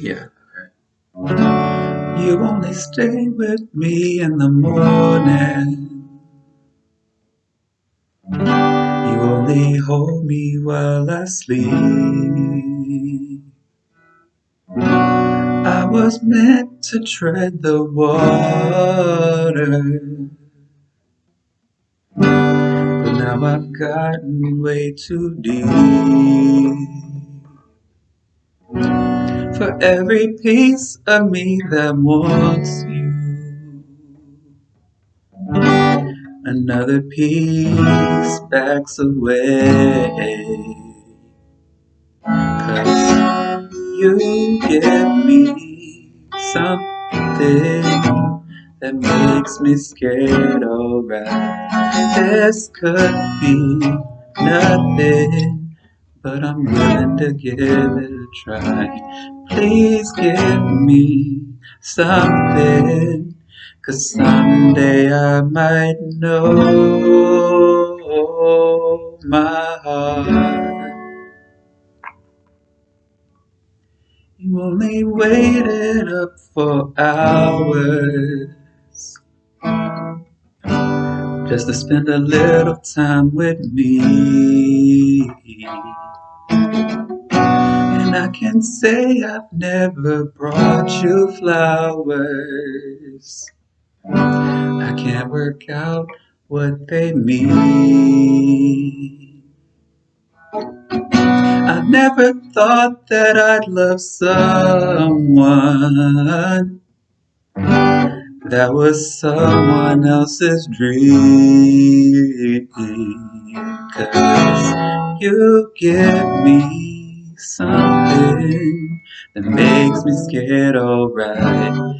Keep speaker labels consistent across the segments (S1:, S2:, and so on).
S1: Yeah. You only stay with me in the morning. You only hold me while I sleep. I was meant to tread the water. But now I've gotten way too deep. For every piece of me that wants you. Another piece backs away. Cause you give me something that makes me scared, alright This could be nothing but I'm willing to give it a try. Please give me something, cause someday I might know my heart. You only waited up for hours just to spend a little time with me. And I can say I've never brought you flowers. I can't work out what they mean. I never thought that I'd love someone that was someone else's dream. Cause you give me something that makes me scared, alright.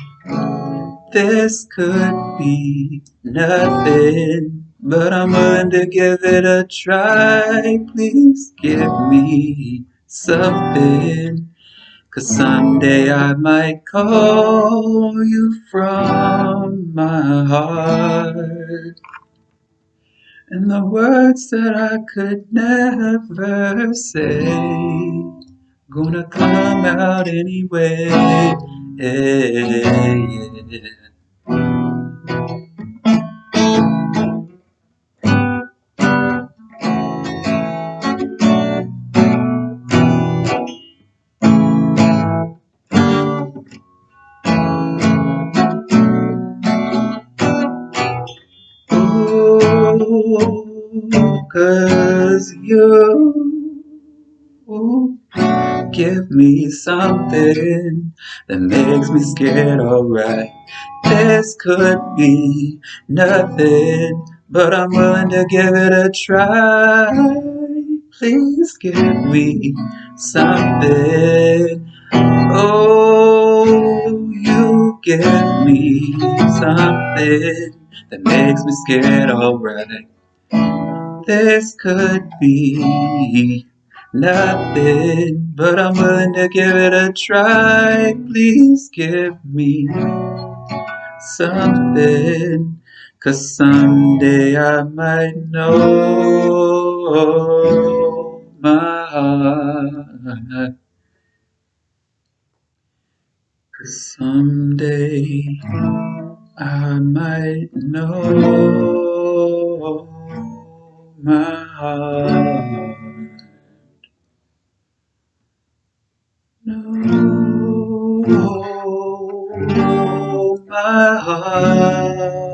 S1: This could be nothing, but I'm willing to give it a try. Please give me something Cause someday I might call you from my heart And the words that I could never say Gonna come out anyway yeah. Cause you give me something that makes me scared, alright. This could be nothing, but I'm willing to give it a try. Please give me something. Oh, give me something that makes me scared, alright. This could be nothing, but I'm willing to give it a try. Please give me something, cause someday I might know someday I might know my heart. Know my heart.